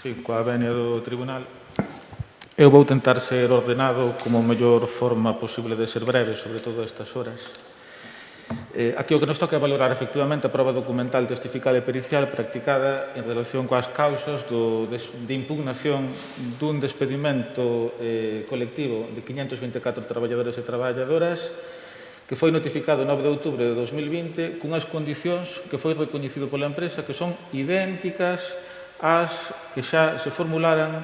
Sí, coa venia do tribunal. Eu vou tentar ser ordenado como mellor forma posible de ser breve, sobre todo a estas horas. Eh, aquí o que nos toca é valorar efectivamente a prova documental testifical e pericial practicada en relación coas causas do, de, de impugnación dun despedimento eh, colectivo de 524 traballadores e traballadoras que foi notificado 9 de outubro de 2020 cunhas condicións que foi recoñecido pola empresa que son idénticas as que xa se formularan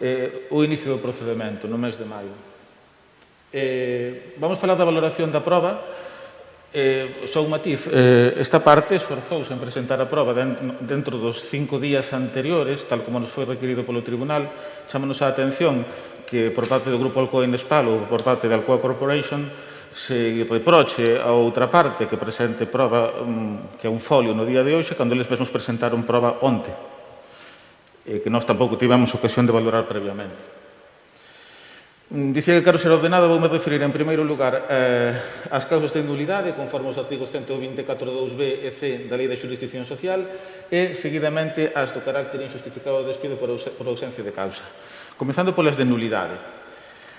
eh, o inicio do procedimento no mes de maio. Eh, vamos falar da valoración da prova. Eh, só un matiz, eh, esta parte esforzouse en presentar a prova dentro dos cinco días anteriores, tal como nos foi requerido polo Tribunal. Chámanos a atención que por parte do Grupo Alcoa Inespal ou por parte da Alcoa Corporation se reproche a outra parte que presente prova mm, que é un folio no día de hoxe cando eles mesmos presentaron prova onte eh, que nós tampouco tivemos ocasión de valorar previamente. Mm, dicía que quero ser ordenado, voume referir en primeiro lugar eh, ás causas de nulidade conforme os artigos 124.2b e c da Lei da Jurisdicción Social e, seguidamente, as do carácter injustificado do despido por, por ausencia de causa. Comezando polas de nulidade.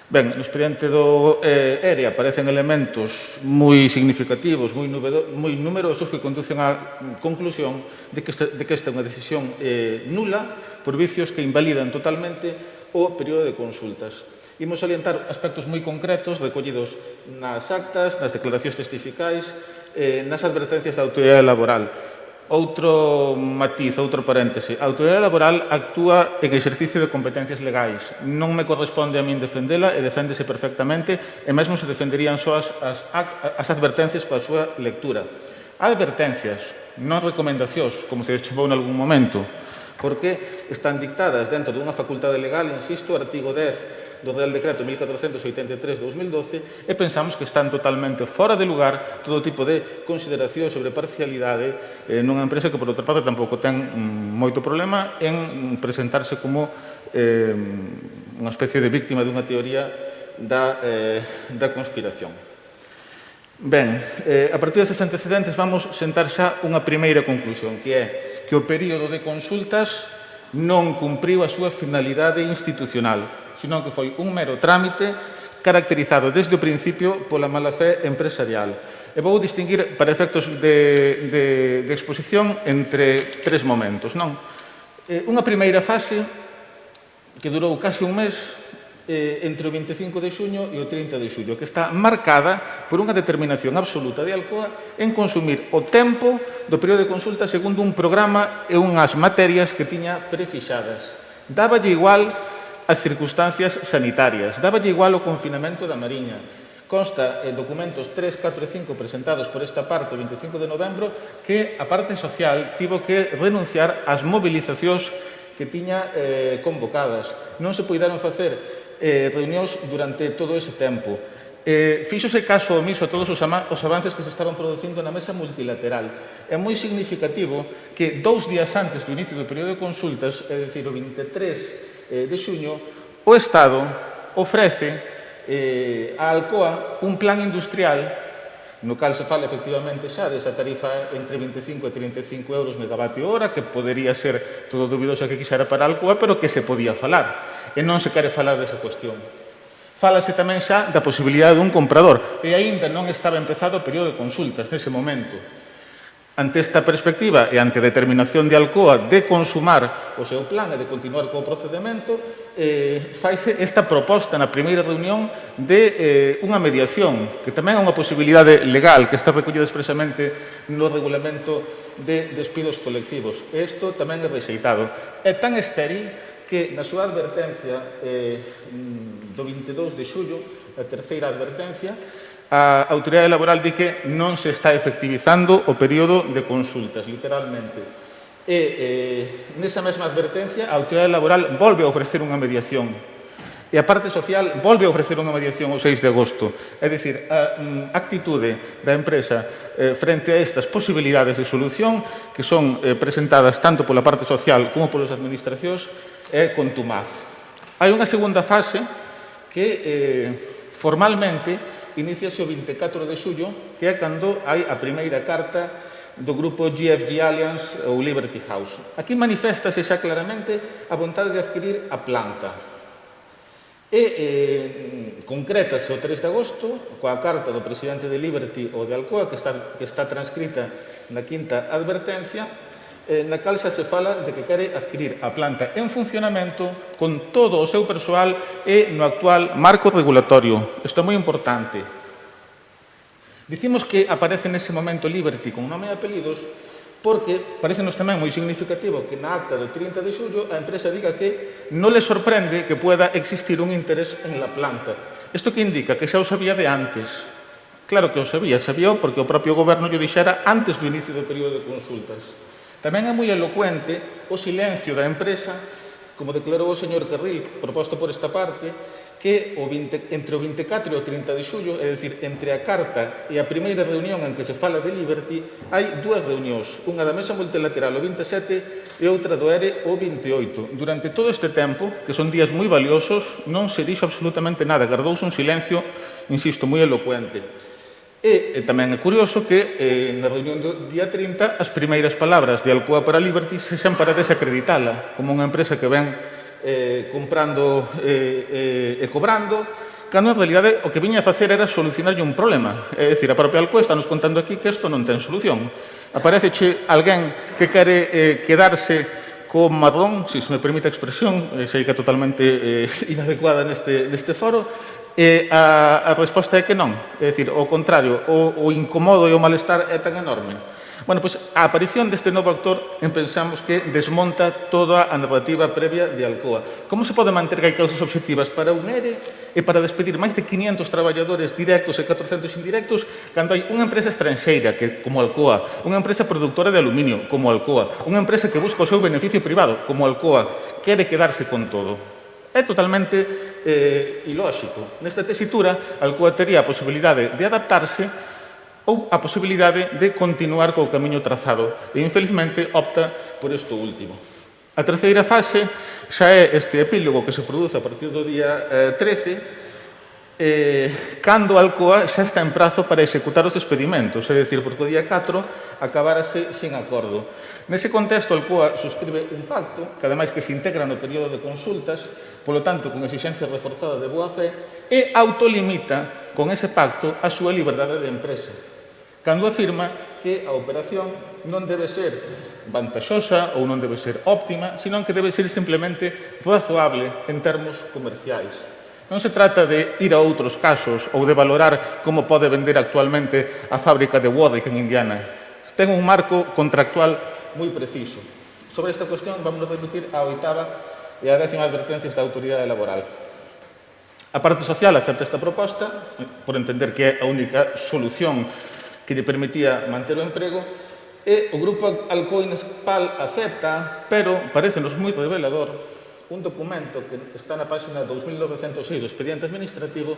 Ben, no expediente do eh, ERE aparecen elementos moi significativos, moi, nubedo, moi numerosos que conducen á conclusión de que, esta, de que esta é unha decisión eh, nula por vicios que invalidan totalmente o período de consultas. Imos salientar aspectos moi concretos recollidos nas actas, nas declaracións testificais, eh, nas advertencias da autoridade laboral Outro matiz, outro paréntese. A autoridade laboral actúa en exercicio de competencias legais. Non me corresponde a min defendela e deféndese perfectamente e mesmo se defenderían só as, as, as advertencias coa súa lectura. Advertencias, non recomendacións, como se chamou en algún momento, porque están dictadas dentro dunha facultade legal, insisto, artigo 10 do Real Decreto 1483-2012 e pensamos que están totalmente fora de lugar todo tipo de consideración sobre parcialidade eh, nunha empresa que, por outra parte, tampouco ten mm, moito problema en presentarse como eh, unha especie de víctima dunha teoría da, eh, da conspiración. Ben, eh, a partir deses antecedentes vamos sentar xa unha primeira conclusión, que é que o período de consultas non cumpriu a súa finalidade institucional, senón que foi un mero trámite caracterizado desde o principio pola mala fé empresarial. E vou distinguir para efectos de, de, de exposición entre tres momentos. Non? Eh, unha primeira fase que durou case un mes eh, entre o 25 de xuño e o 30 de xullo, que está marcada por unha determinación absoluta de Alcoa en consumir o tempo do período de consulta segundo un programa e unhas materias que tiña prefixadas. Dáballe igual as circunstancias sanitarias. Dáballe igual o confinamento da Mariña. Consta en documentos 3, 4 e 5 presentados por esta parte o 25 de novembro que a parte social tivo que renunciar ás movilizacións que tiña eh, convocadas. Non se puideron facer eh, reunións durante todo ese tempo. Eh, fíxose caso omiso a todos os, os avances que se estaban producindo na mesa multilateral. É moi significativo que dous días antes do inicio do período de consultas, é dicir, o 23 Eh, de xuño, o Estado ofrece eh, a Alcoa un plan industrial no cal se fala efectivamente xa desa tarifa entre 25 e 35 euros megavatio hora, que podería ser todo dubidoso que quixera para Alcoa, pero que se podía falar. E non se quere falar desa cuestión. Falase tamén xa da posibilidade dun comprador, e aínda non estaba empezado o período de consultas nese momento. Ante esta perspectiva e ante a determinación de Alcoa de consumar o seu plan e de continuar co procedimento, eh, faise esta proposta na primeira reunión de eh, unha mediación, que tamén é unha posibilidade legal que está recollida expresamente no regulamento de despidos colectivos. Isto tamén é rexeitado. É tan estéril que na súa advertencia eh, do 22 de xullo, a terceira advertencia, a Autoridade Laboral di que non se está efectivizando o período de consultas, literalmente. E eh, nesa mesma advertencia, a Autoridade Laboral volve a ofrecer unha mediación e a parte social volve a ofrecer unha mediación o 6 de agosto. É dicir, a mm, actitude da empresa eh, frente a estas posibilidades de solución que son eh, presentadas tanto pola parte social como polas administracións é contumaz. Hai unha segunda fase que eh, formalmente iníciase o 24 de xullo, que é cando hai a primeira carta do grupo GFG Alliance ou Liberty House. Aquí manifestase xa claramente a vontade de adquirir a planta. E eh, concretase o 3 de agosto coa carta do presidente de Liberty ou de Alcoa que está, que está transcrita na quinta advertencia Eh, na cal xa se fala de que quere adquirir a planta en funcionamento con todo o seu persoal e no actual marco regulatorio. Isto é moi importante. Dicimos que aparece nese momento Liberty con nome e apelidos porque parece nos tamén moi significativo que na acta do 30 de xullo a empresa diga que non le sorprende que pueda existir un interés en la planta. Isto que indica que xa o sabía de antes. Claro que o sabía, sabía porque o propio goberno lle dixera antes do inicio do período de consultas. Tamén é moi elocuente o silencio da empresa, como declarou o señor Carril, proposto por esta parte, que o 20, entre o 24 e o 30 de xullo, é dicir, entre a carta e a primeira reunión en que se fala de Liberty, hai dúas reunións, unha da mesa multilateral o 27 e outra do ERE o 28. Durante todo este tempo, que son días moi valiosos, non se dixo absolutamente nada, gardouse un silencio, insisto, moi elocuente. E, e tamén é curioso que eh, na reunión do día 30 as primeiras palabras de Alcoa para Liberty se xan para desacreditala como unha empresa que ven eh, comprando eh, eh, e cobrando cando en realidade o que viña a facer era solucionarlle un problema. É dicir, a propia Alcoa está nos contando aquí que isto non ten solución. Aparece che alguén que quere eh, quedarse co marrón, se me permite a expresión, eh, sei que é totalmente eh, inadecuada neste, neste foro, e a, a resposta é que non. É dicir, o contrario, o, o incomodo e o malestar é tan enorme. Bueno, pois a aparición deste novo actor en pensamos que desmonta toda a narrativa previa de Alcoa. Como se pode manter que hai causas objetivas para un ERE e para despedir máis de 500 traballadores directos e 400 indirectos cando hai unha empresa estranxeira que, como Alcoa, unha empresa productora de aluminio como Alcoa, unha empresa que busca o seu beneficio privado como Alcoa, quere quedarse con todo. É totalmente eh, ilóxico. Nesta tesitura, Alcoa tería a posibilidade de adaptarse ou a posibilidade de continuar co camiño trazado e, infelizmente, opta por isto último. A terceira fase xa é este epílogo que se produce a partir do día eh, 13, eh, cando Alcoa xa está en prazo para executar os despedimentos, é dicir, porque o día 4 acabárase sin acordo. Nese contexto, Alcoa suscribe un pacto, que ademais que se integra no período de consultas, polo tanto, con exigencia reforzada de boa fe, e autolimita con ese pacto a súa liberdade de empresa, cando afirma que a operación non debe ser vantaxosa ou non debe ser óptima, senón que debe ser simplemente razoable en termos comerciais. Non se trata de ir a outros casos ou de valorar como pode vender actualmente a fábrica de Warwick en Indiana. Ten un marco contractual moi preciso. Sobre esta cuestión vamos a discutir a oitava e a décima advertencia da autoridade laboral. A parte social acepta esta proposta, por entender que é a única solución que lle permitía manter o emprego, e o grupo Alcoines PAL acepta, pero parecenos moi revelador un documento que está na página 2906 do expediente administrativo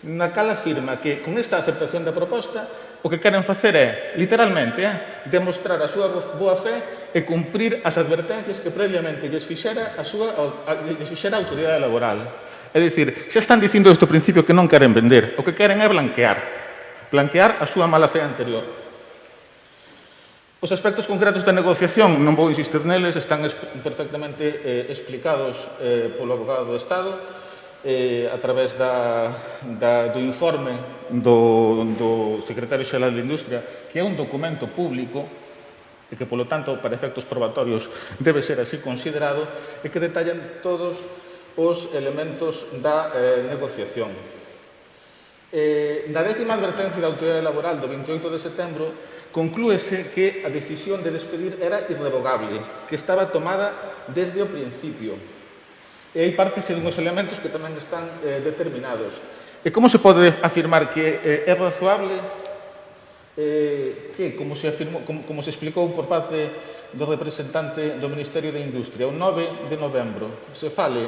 na cal afirma que con esta aceptación da proposta o que queren facer é, literalmente, é, demostrar a súa boa fe e cumprir as advertencias que previamente lles fixera a súa a, lles fixera a autoridade laboral. É dicir, xa están dicindo isto principio que non queren vender, o que queren é blanquear, blanquear a súa mala fe anterior. Os aspectos concretos da negociación, non vou insistir neles, están perfectamente eh, explicados eh, polo abogado do Estado eh, a través da, da, do informe do, do secretario xeral de Industria, que é un documento público e que, polo tanto, para efectos probatorios debe ser así considerado, e que detallan todos os elementos da eh, negociación. Eh, na décima advertencia da autoridade laboral do 28 de setembro, conclúese que a decisión de despedir era irrevogable, que estaba tomada desde o principio. E hai partes e uns elementos que tamén están eh, determinados. E como se pode afirmar que eh, é razoable eh, que, como se, afirmou, como, como se explicou por parte do representante do Ministerio de Industria, o 9 de novembro se fale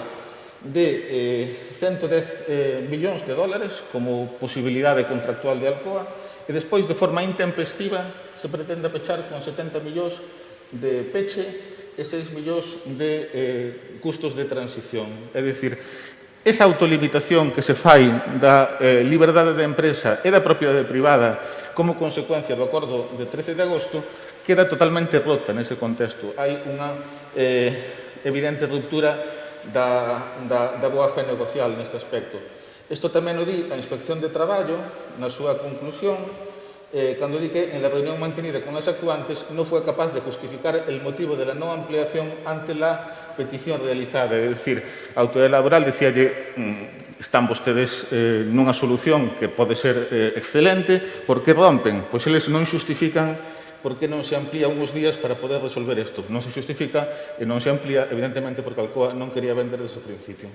de eh, 110 eh, millóns de dólares como posibilidade contractual de Alcoa, e despois de forma intempestiva se pretende pechar con 70 millóns de peche e 6 millóns de eh, custos de transición. É dicir, esa autolimitación que se fai da eh, liberdade da empresa e da propiedade privada como consecuencia do acordo de 13 de agosto queda totalmente rota nese contexto. Hai unha eh, evidente ruptura da, da, da boa fe negocial neste aspecto. Isto tamén o di a Inspección de Traballo na súa conclusión eh, cando di que en la reunión mantenida con las actuantes no fue capaz de justificar el motivo de la no ampliación ante la petición realizada. É dicir, a autoridade laboral decíalle mm, están vostedes eh, nunha solución que pode ser eh, excelente, por que rompen? Pois eles non justifican por que non se amplía uns días para poder resolver isto. Non se justifica e non se amplía, evidentemente, porque Alcoa non quería vender desde o principio.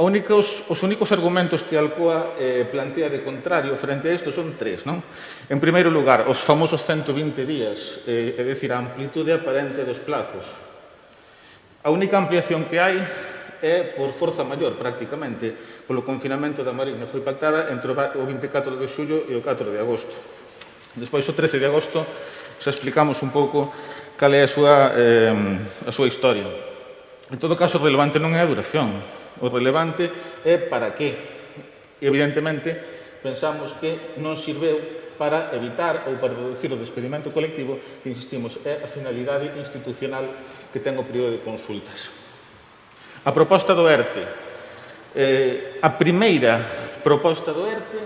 A únicos, os únicos argumentos que Alcoa eh, plantea de contrario frente a isto son tres. Non? En primeiro lugar, os famosos 120 días, eh, é dicir, a amplitude aparente dos plazos. A única ampliación que hai é por forza maior, prácticamente, polo confinamento da Mariña. Foi pactada entre o 24 de xullo e o 4 de agosto. Despois, o 13 de agosto, xa explicamos un pouco cal é a súa, eh, a súa historia. En todo caso, relevante non é a duración, O relevante é para que, evidentemente, pensamos que non sirveu para evitar ou para reducir o despedimento colectivo que, insistimos, é a finalidade institucional que ten o período de consultas. A proposta do ERTE, eh, a primeira proposta do ERTE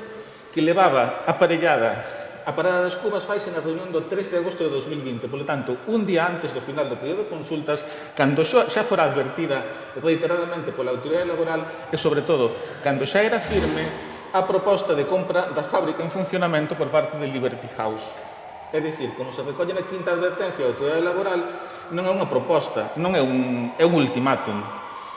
que levaba aparellada A parada das cubas faise na reunión do 3 de agosto de 2020, polo tanto, un día antes do final do período de consultas, cando xa fora advertida reiteradamente pola autoridade laboral e, sobre todo, cando xa era firme a proposta de compra da fábrica en funcionamento por parte de Liberty House. É dicir, como se recolle na quinta advertencia da autoridade laboral, non é unha proposta, non é un, é un ultimátum.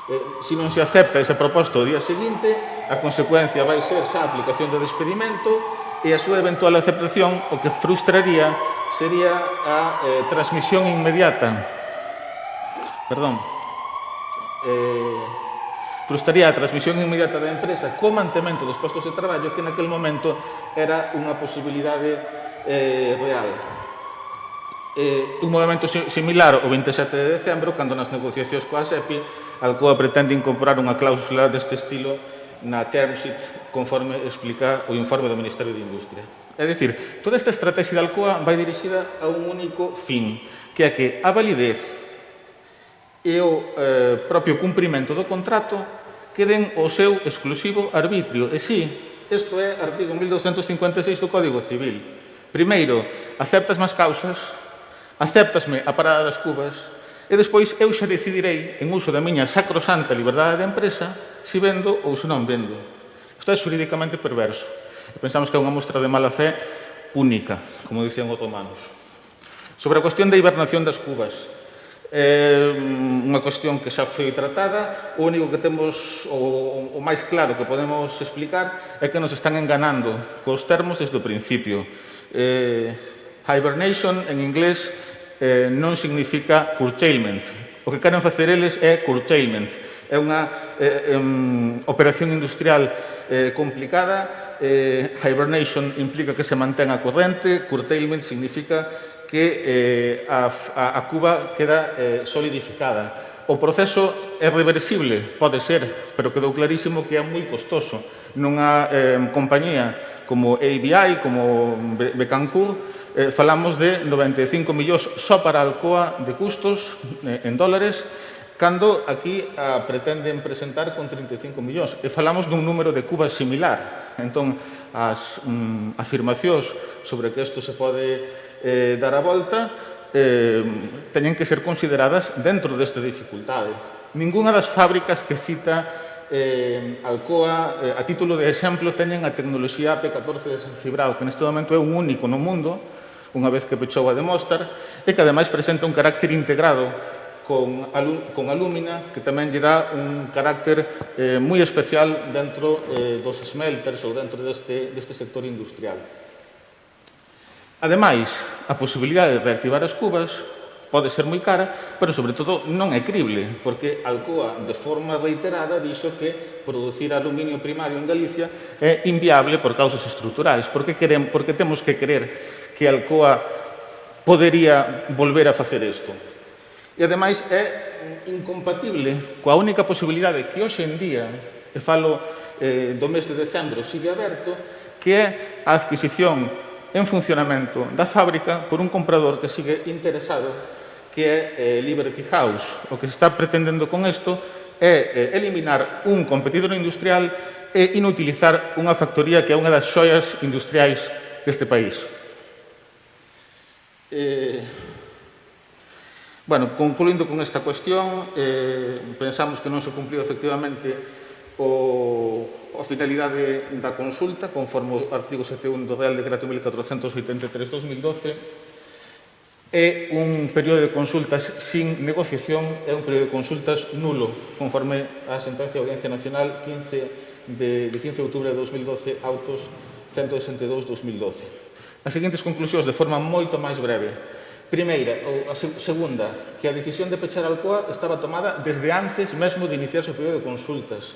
Eh, se non se acepta esa proposta o día seguinte, a consecuencia vai ser xa a aplicación do despedimento e a súa eventual aceptación o que frustraría sería a eh, transmisión inmediata. Perdón. Eh, frustraría a transmisión inmediata da empresa co mantemento dos postos de traballo que naquel momento era unha posibilidade eh, real eh, un movimento similar o 27 de decembro, cando nas negociacións coa SEPI, Alcoa pretende incorporar unha cláusula deste estilo na term sheet conforme explica o informe do Ministerio de Industria. É dicir, toda esta estrategia da Alcoa vai dirixida a un único fin, que é que a validez e o eh, propio cumprimento do contrato queden o seu exclusivo arbitrio. E sí, isto é artigo 1256 do Código Civil. Primeiro, aceptas más causas, aceptasme a parada das cubas, e despois eu xa decidirei, en uso da miña sacrosanta liberdade de empresa, se vendo ou se non vendo. Isto é xurídicamente perverso. E pensamos que é unha mostra de mala fé única, como dicían os romanos. Sobre a cuestión da hibernación das cubas, é mm, unha cuestión que xa foi tratada, o único que temos, o, o máis claro que podemos explicar, é que nos están enganando cos termos desde o principio. Eh, hibernation, en inglés, eh, non significa curtailment, O que queren facer eles é curtailment, é unha eh, um, operación industrial eh, complicada. Eh, hibernation implica que se mantén a corrente, curtailment significa que eh, a, a Cuba queda eh, solidificada. O proceso é reversible, pode ser, pero quedou clarísimo que é moi costoso. Nunha eh, compañía como ABI, como Becancourt, eh, falamos de 95 millóns só para Alcoa de custos eh, en dólares, cando aquí a, pretenden presentar con 35 millóns. E falamos dun número de cubas similar. Entón, as mm, afirmacións sobre que isto se pode eh, dar a volta eh, teñen que ser consideradas dentro desta dificultade. Ninguna das fábricas que cita eh, Alcoa, eh, a título de exemplo, teñen a tecnoloxía AP14 de San Cibrao, que neste momento é un único no mundo, unha vez que pechou a de Mostar, e que ademais presenta un carácter integrado con, alum, con alúmina, que tamén lle dá un carácter eh, moi especial dentro eh, dos smelters ou dentro deste, deste sector industrial. Ademais, a posibilidade de reactivar as cubas pode ser moi cara, pero sobre todo non é crible, porque Alcoa de forma reiterada dixo que producir aluminio primario en Galicia é inviable por causas estruturais, porque, querem, porque temos que querer que Alcoa podería volver a facer isto. E, ademais, é incompatible coa única posibilidade que hoxe en día, e falo eh, do mes de decembro, sigue aberto, que é a adquisición en funcionamento da fábrica por un comprador que sigue interesado, que é eh, Liberty House. O que se está pretendendo con isto é eh, eliminar un competidor industrial e inutilizar unha factoría que é unha das xoias industriais deste país. Eh, Bueno, concluindo con esta cuestión, eh, pensamos que non se cumpliu efectivamente o, a finalidade da consulta, conforme o artigo 71 do Real Decreto 1483-2012, é un período de consultas sin negociación, é un período de consultas nulo, conforme a sentencia da Audiencia Nacional 15 de, de 15 de outubro de 2012, autos 162-2012. As seguintes conclusións, de forma moito máis breve, Primeira, ou a segunda, que a decisión de pechar Alcoa estaba tomada desde antes mesmo de iniciarse o período de consultas,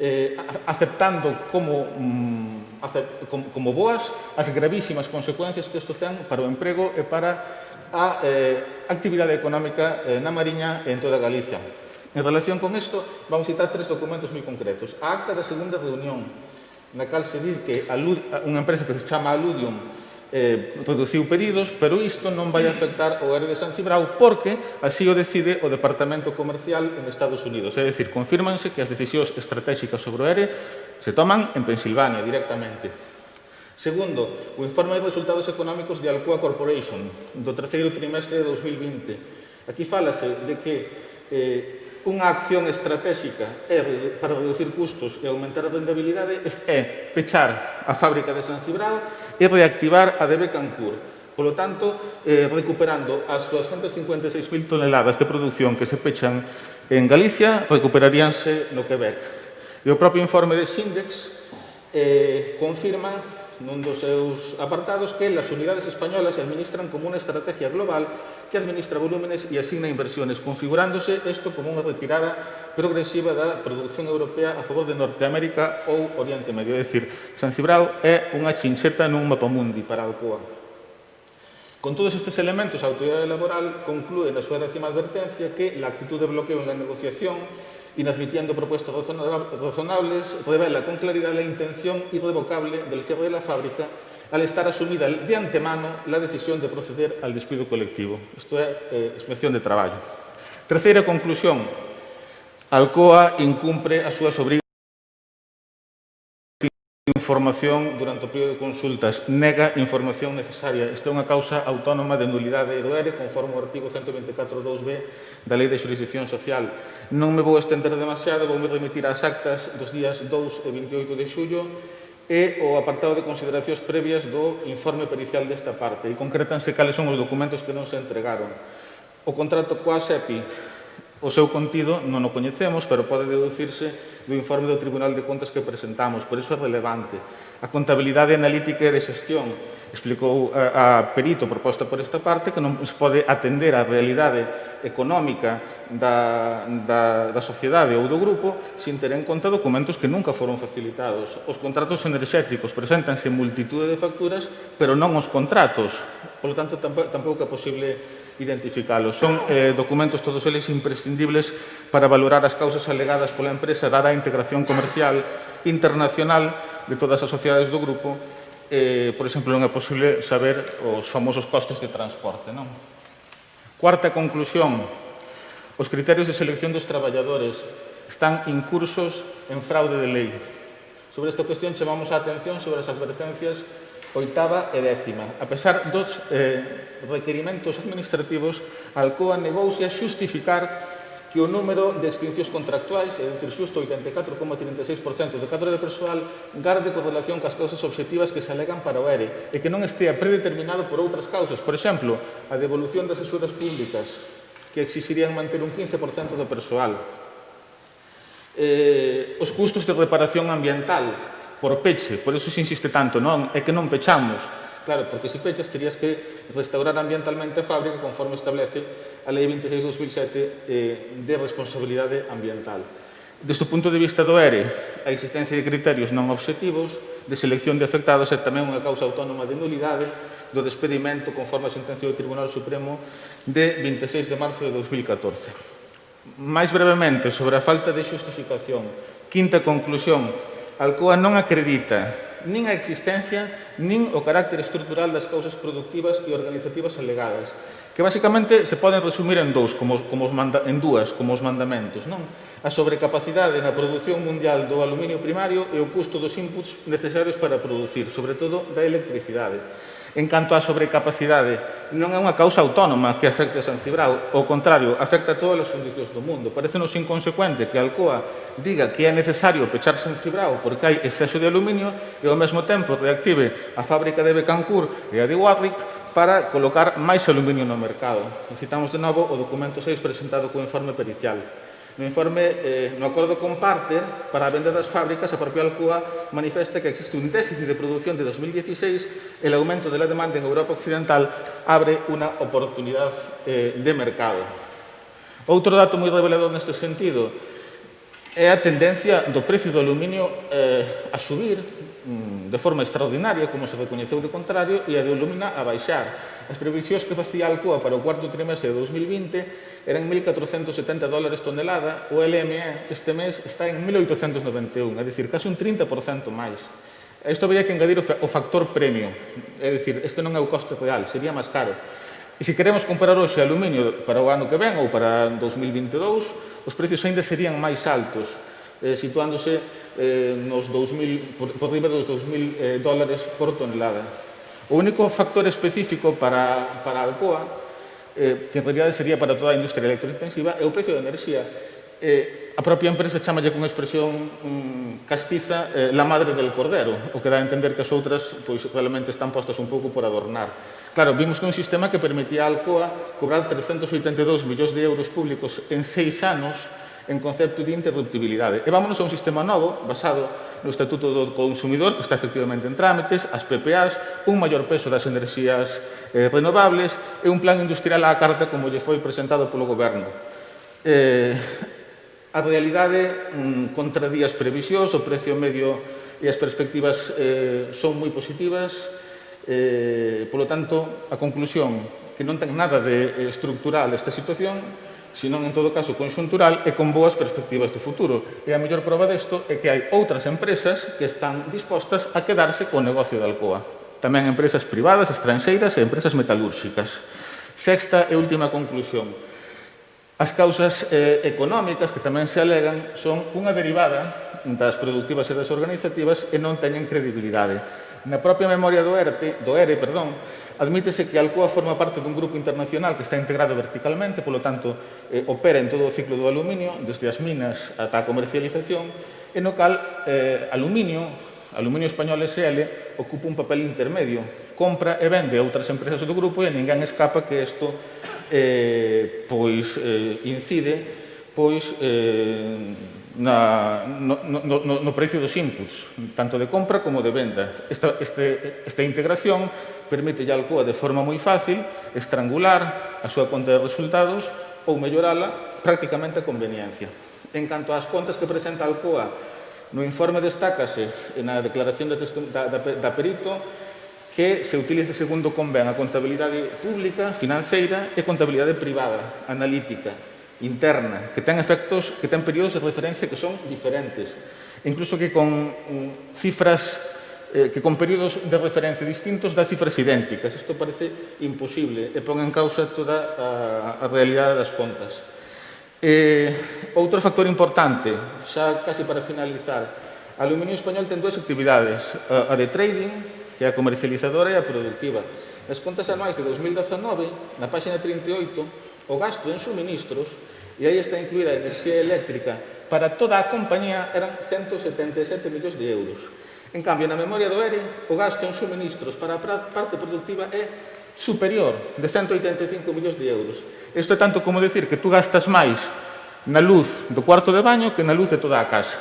eh, aceptando como, mm, acept, como, como boas as gravísimas consecuencias que isto ten para o emprego e para a eh, actividade económica eh, na Mariña e en toda Galicia. En relación con isto, vamos citar tres documentos moi concretos. A acta da segunda reunión, na cal se diz que alud, unha empresa que se chama Aludium eh, reduciu pedidos, pero isto non vai afectar o ERE de San Cibrao porque así o decide o Departamento Comercial en Estados Unidos. É dicir, confirmanse que as decisións estratégicas sobre o ERE se toman en Pensilvania directamente. Segundo, o informe de resultados económicos de Alcoa Corporation do terceiro trimestre de 2020. Aquí falase de que eh, unha acción estratégica é para reducir custos e aumentar a rentabilidade é pechar a fábrica de San Cibrao e reactivar a debe Cancún. Polo tanto, eh, recuperando as 256.000 toneladas de producción que se pechan en Galicia, recuperaríanse no Quebec. E o propio informe de Sindex eh, confirma nun dos seus apartados que las unidades españolas administran como unha estrategia global que administra volúmenes e asigna inversiones, configurándose isto como unha retirada progresiva da produción europea a favor de Norteamérica ou Oriente Medio. É dicir, San Cibrao é unha chincheta nun mapamundi para o COA. Con todos estes elementos, a autoridade laboral conclúe na súa décima advertencia que la actitud de bloqueo en la negociación inadmitiendo propuestas razonables, revela con claridad la intención irrevocable del cierre de la fábrica al estar asumida de antemano la decisión de proceder al despido colectivo. Isto é eh, inspección de traballo. Terceira conclusión. Alcoa incumpre as súas obrigas información durante o período de consultas, nega información necesaria. Esta é unha causa autónoma de nulidade do ERE, conforme ao artigo 124.2b da Lei de Jurisdicción Social. Non me vou estender demasiado, vou me remitir ás actas dos días 2 e 28 de xullo e o apartado de consideracións previas do informe pericial desta parte e concretanse cales son os documentos que non se entregaron. O contrato coa SEPI O seu contido non o coñecemos, pero pode deducirse do informe do Tribunal de Contas que presentamos, por iso é relevante. A contabilidade analítica e de xestión explicou a, a perito proposta por esta parte que non se pode atender á realidade económica da, da, da sociedade ou do grupo sin ter en conta documentos que nunca foron facilitados. Os contratos enerxéticos presentanse multitude de facturas, pero non os contratos. Por lo tanto, tampouco é posible identificalos. Son eh, documentos todos eles imprescindibles para valorar as causas alegadas pola empresa dada a integración comercial internacional de todas as sociedades do grupo. Eh, por exemplo, non é posible saber os famosos costes de transporte. Non? Cuarta conclusión, os criterios de selección dos traballadores están incursos en fraude de lei. Sobre esta cuestión chamamos a atención sobre as advertencias oitava e décima. A pesar dos eh, requerimentos administrativos, Alcoa negouse a xustificar que o número de extincións contractuais, é dicir, xusto 84,36% do cadro de persoal, garde correlación cas causas objetivas que se alegan para o ERE e que non estea predeterminado por outras causas. Por exemplo, a devolución das axudas públicas, que exixirían manter un 15% do persoal. Eh, os custos de reparación ambiental, por peche, por eso se insiste tanto, non? É que non pechamos. Claro, porque se pechas terías que restaurar ambientalmente a fábrica conforme establece a Lei 26-2007 eh, de responsabilidade ambiental. Deste punto de vista do ERE, a existencia de criterios non objetivos de selección de afectados é tamén unha causa autónoma de nulidade do despedimento conforme a sentencia do Tribunal Supremo de 26 de marzo de 2014. Mais brevemente, sobre a falta de xustificación, quinta conclusión Alcoa non acredita nin a existencia nin o carácter estrutural das causas productivas e organizativas alegadas, que basicamente se poden resumir en dous, como, como os manda, en dúas, como os mandamentos, non? A sobrecapacidade na produción mundial do aluminio primario e o custo dos inputs necesarios para producir, sobre todo da electricidade. En canto á sobrecapacidade, non é unha causa autónoma que afecte a San Cibrao, ao contrario, afecta a todos os servicios do mundo. Parecenos inconsecuente que a Alcoa diga que é necesario pechar San Cibrao porque hai exceso de aluminio e ao mesmo tempo reactive a fábrica de Becancur e a de Warwick para colocar máis aluminio no mercado. Necesitamos de novo o documento 6 presentado co informe pericial. No informe eh, no acordo comparte para a venda das fábricas a propia Alcoa manifesta que existe un déficit de produción de 2016 el aumento de la demanda en Europa Occidental abre unha oportunidade eh, de mercado. Outro dato moi revelador neste sentido é a tendencia do precio do aluminio eh, a subir Mm, de forma extraordinaria, como se recoñeceu de contrario, e a de Illumina a baixar. As previsións que facía Alcoa para o cuarto trimestre de 2020 eran 1.470 dólares tonelada, o LME este mes está en 1.891, é dicir, casi un 30% máis. Isto habría que engadir o factor premio, é dicir, este non é o coste real, sería máis caro. E se queremos comparar hoxe aluminio para o ano que ven ou para 2022, os precios ainda serían máis altos, eh, situándose eh, nos 2000, por, por riba dos 2.000 eh, dólares por tonelada. O único factor específico para, para Alcoa, eh, que en realidad sería para toda a industria electrointensiva, é o precio da enerxía. Eh, a propia empresa chamalle con expresión mm, castiza eh, la madre del cordero, o que dá a entender que as outras pois, realmente están postas un pouco por adornar. Claro, vimos que un sistema que permitía a Alcoa cobrar 382 millóns de euros públicos en seis anos en concepto de interruptibilidade. E vámonos a un sistema novo, basado no Estatuto do Consumidor, que está efectivamente en trámites, as PPAs, un maior peso das enerxías eh, renovables e un plan industrial á carta como lle foi presentado polo goberno. Eh, a realidade mm, contradía as previsións, o precio medio e as perspectivas eh, son moi positivas, eh, polo tanto, a conclusión que non ten nada de estructural esta situación senón en todo caso conxuntural e con boas perspectivas de futuro. E a mellor prova desto é que hai outras empresas que están dispostas a quedarse co negocio da Alcoa. Tamén empresas privadas, estranxeiras e empresas metalúrxicas. Sexta e última conclusión. As causas eh, económicas que tamén se alegan son unha derivada das productivas e das organizativas e non teñen credibilidade. Na propia memoria do ERTE, do ERE, perdón, admítese que Alcoa forma parte dun grupo internacional que está integrado verticalmente, polo tanto, eh, opera en todo o ciclo do aluminio, desde as minas ata a comercialización, e no cal eh, aluminio, Aluminio Español SL, ocupa un papel intermedio, compra e vende a outras empresas do grupo e ninguén escapa que isto eh, pois, eh, incide pois eh, na, no, no, no, no precio dos inputs, tanto de compra como de venda. Esta, este, esta integración permite a Alcoa de forma moi fácil estrangular a súa conta de resultados ou mellorala prácticamente a conveniencia. En canto ás contas que presenta Alcoa, no informe destácase na declaración da, da, da perito que se utilice segundo convén a contabilidade pública, financeira e contabilidade privada, analítica, interna, que ten efectos, que ten períodos de referencia que son diferentes. Incluso que con mm, cifras eh, que con períodos de referencia distintos dá cifras idénticas. Isto parece imposible e pon en causa toda a, a realidade das contas. Eh, outro factor importante, xa casi para finalizar, A Aluminio Español ten dúas actividades, a de trading, que é a comercializadora e a productiva. Nas contas anuais de 2019, na página 38, o gasto en suministros, e aí está incluída a enerxía eléctrica, para toda a compañía eran 177 millóns de euros. En cambio, na memoria do ERE, o gasto en suministros para a parte productiva é superior de 185 millóns de euros. Isto é tanto como decir que tú gastas máis na luz do cuarto de baño que na luz de toda a casa.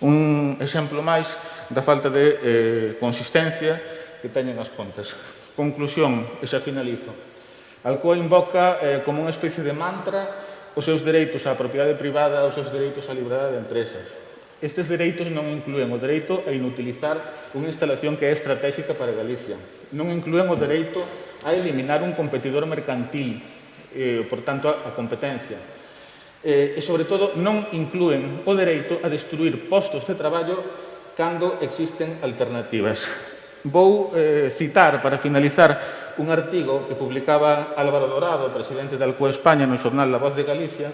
Un exemplo máis da falta de eh, consistencia que teñen as contas. Conclusión, e xa finalizo. Alcoa invoca eh, como unha especie de mantra os seus dereitos á propiedade privada, os seus dereitos á liberdade de empresas. Estes dereitos non incluen o dereito a inutilizar unha instalación que é estratégica para Galicia. Non incluen o dereito a eliminar un competidor mercantil, eh, por tanto, a competencia. Eh, e, sobre todo, non incluen o dereito a destruir postos de traballo cando existen alternativas. Vou eh, citar, para finalizar, un artigo que publicaba Álvaro Dorado, presidente da Alcoa España, no xornal La Voz de Galicia,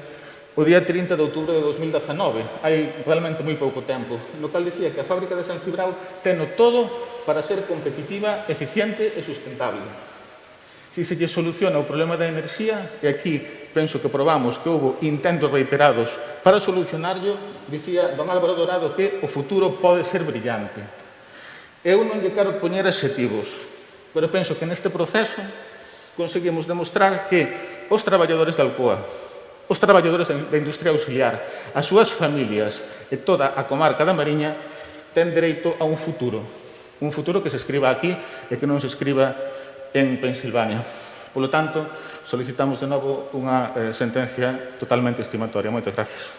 o día 30 de outubro de 2019. Hai realmente moi pouco tempo. No cal dicía que a fábrica de San Cibrao teno todo para ser competitiva, eficiente e sustentable. Si se lle soluciona o problema da enerxía, e aquí penso que probamos que houve intentos reiterados para solucionarlo, dicía don Álvaro Dorado que o futuro pode ser brillante. Eu non lle quero poñer adxetivos, pero penso que neste proceso conseguimos demostrar que os traballadores da Alcoa, os traballadores da industria auxiliar, as súas familias e toda a comarca da Mariña ten dereito a un futuro. Un futuro que se escriba aquí e que non se escriba en Pensilvania. Polo tanto, solicitamos de novo unha eh, sentencia totalmente estimatoria. Moitas gracias.